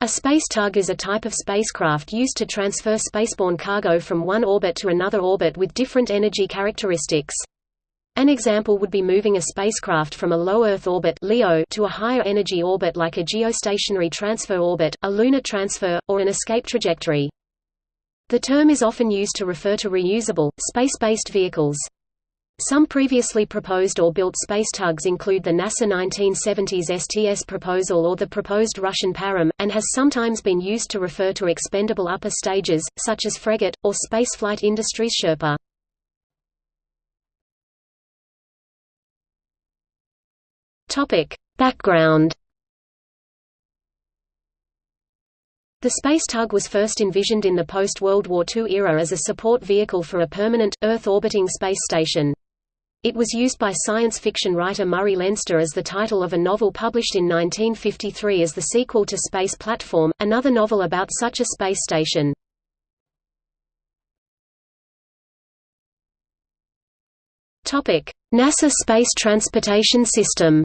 A space tug is a type of spacecraft used to transfer spaceborne cargo from one orbit to another orbit with different energy characteristics. An example would be moving a spacecraft from a low Earth orbit LEO to a higher energy orbit like a geostationary transfer orbit, a lunar transfer, or an escape trajectory. The term is often used to refer to reusable, space-based vehicles. Some previously proposed or built space tugs include the NASA 1970s STS proposal or the proposed Russian Param, and has sometimes been used to refer to expendable upper stages, such as Fregat, or spaceflight industries Sherpa. Background The space tug was first envisioned in the post-World War II era as a support vehicle for a permanent, Earth-orbiting space station. It was used by science fiction writer Murray Leinster as the title of a novel published in 1953 as the sequel to Space Platform, another novel about such a space station. NASA Space Transportation System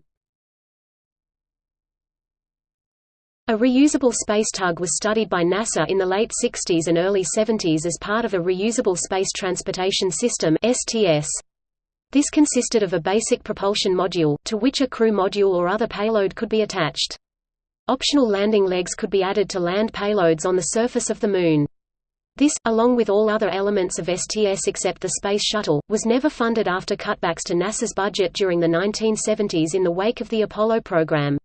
A reusable space tug was studied by NASA in the late 60s and early 70s as part of a Reusable Space Transportation System STS. This consisted of a basic propulsion module, to which a crew module or other payload could be attached. Optional landing legs could be added to land payloads on the surface of the Moon. This, along with all other elements of STS except the Space Shuttle, was never funded after cutbacks to NASA's budget during the 1970s in the wake of the Apollo program.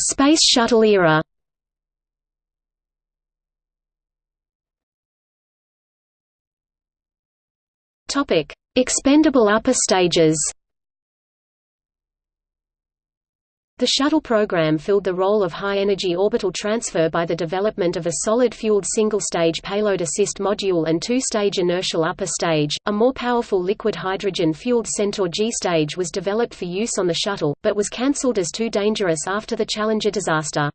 Space Shuttle era Topic: Expendable upper stages. The shuttle program filled the role of high-energy orbital transfer by the development of a solid-fueled single-stage payload assist module and two-stage inertial upper stage. A more powerful liquid hydrogen-fueled Centaur G stage was developed for use on the shuttle, but was cancelled as too dangerous after the Challenger disaster.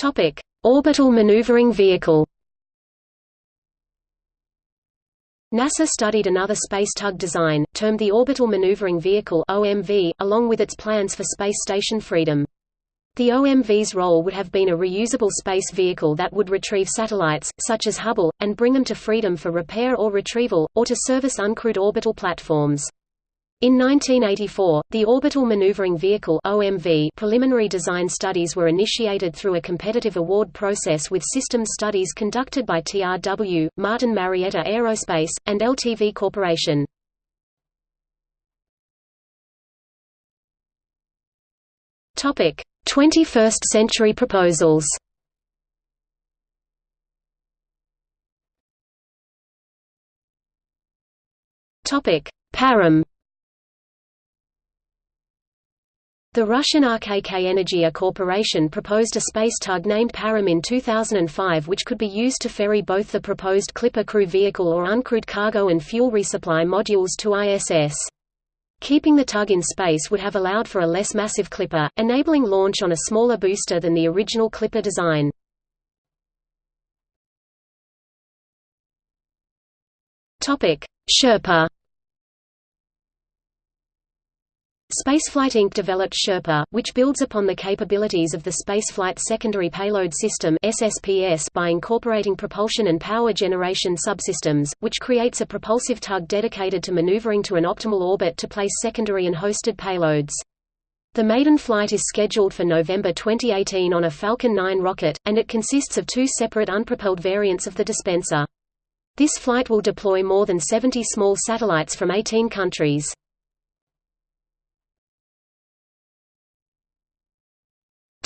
Topic: Orbital Maneuvering Vehicle NASA studied another space tug design, termed the Orbital Maneuvering Vehicle OMV, along with its plans for Space Station Freedom. The OMV's role would have been a reusable space vehicle that would retrieve satellites, such as Hubble, and bring them to Freedom for repair or retrieval, or to service uncrewed orbital platforms. In 1984, the Orbital Maneuvering Vehicle (OMV) preliminary design studies were initiated through a competitive award process with systems studies conducted by TRW, Martin Marietta Aerospace, and LTV Corporation. Topic: 21st century proposals. Topic: Param The Russian RKK Energia Corporation proposed a space tug named Param in 2005 which could be used to ferry both the proposed Clipper crew vehicle or uncrewed cargo and fuel resupply modules to ISS. Keeping the tug in space would have allowed for a less massive Clipper, enabling launch on a smaller booster than the original Clipper design. Sherpa Spaceflight Inc. developed Sherpa, which builds upon the capabilities of the Spaceflight Secondary Payload System by incorporating propulsion and power generation subsystems, which creates a propulsive tug dedicated to maneuvering to an optimal orbit to place secondary and hosted payloads. The maiden flight is scheduled for November 2018 on a Falcon 9 rocket, and it consists of two separate unpropelled variants of the dispenser. This flight will deploy more than 70 small satellites from 18 countries.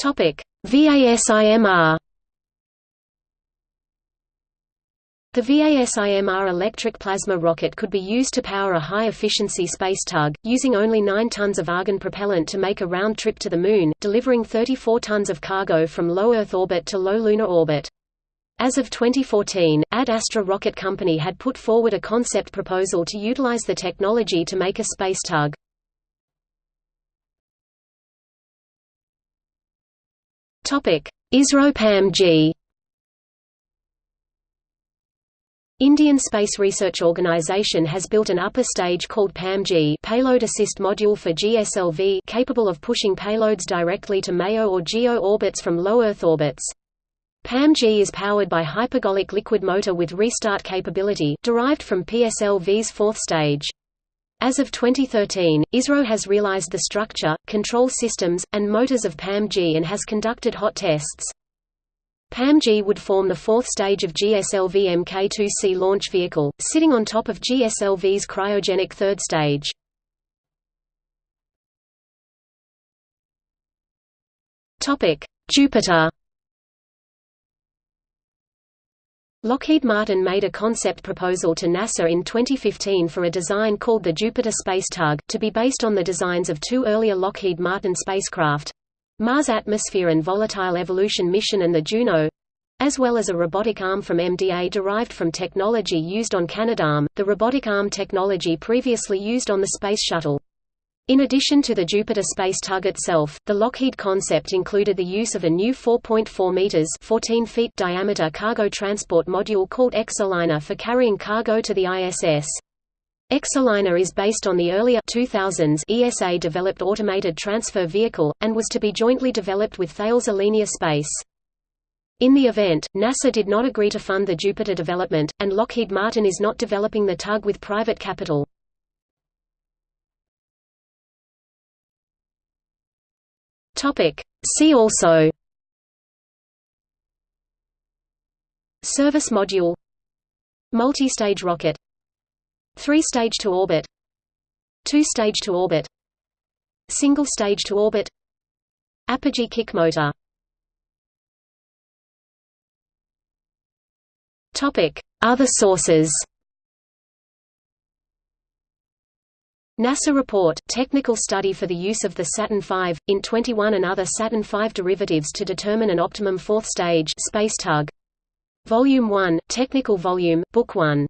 Topic: VASIMR. The VASIMR electric plasma rocket could be used to power a high-efficiency space tug, using only 9 tons of argon propellant to make a round trip to the Moon, delivering 34 tons of cargo from low Earth orbit to low lunar orbit. As of 2014, Ad Astra Rocket Company had put forward a concept proposal to utilize the technology to make a space tug. Topic: ISRO PAM-G Indian Space Research Organisation has built an upper stage called PAM-G Payload Assist Module for GSLV capable of pushing payloads directly to MEO or GEO orbits from low Earth orbits. PAM-G is powered by hypergolic liquid motor with restart capability derived from PSLV's fourth stage. As of 2013, ISRO has realized the structure, control systems, and motors of PAM-G and has conducted hot tests. PAM-G would form the fourth stage of GSLV Mk2C launch vehicle, sitting on top of GSLV's cryogenic third stage. Jupiter Lockheed Martin made a concept proposal to NASA in 2015 for a design called the Jupiter Space Tug, to be based on the designs of two earlier Lockheed Martin spacecraft, Mars Atmosphere and Volatile Evolution Mission and the Juno as well as a robotic arm from MDA derived from technology used on Canadarm, the robotic arm technology previously used on the Space Shuttle. In addition to the Jupiter space tug itself, the Lockheed concept included the use of a new 4.4 meters (14 feet) diameter cargo transport module called Exoliner for carrying cargo to the ISS. Exoliner is based on the earlier 2000s ESA-developed automated transfer vehicle, and was to be jointly developed with Thales Alenia Space. In the event, NASA did not agree to fund the Jupiter development, and Lockheed Martin is not developing the tug with private capital. See also. Service module. Multi-stage rocket. Three-stage to orbit. Two-stage to orbit. Single stage to orbit. Apogee kick motor. Other sources NASA report technical study for the use of the Saturn V, INT-21 and other Saturn V derivatives to determine an optimum fourth stage space tug. Volume 1, Technical Volume, Book 1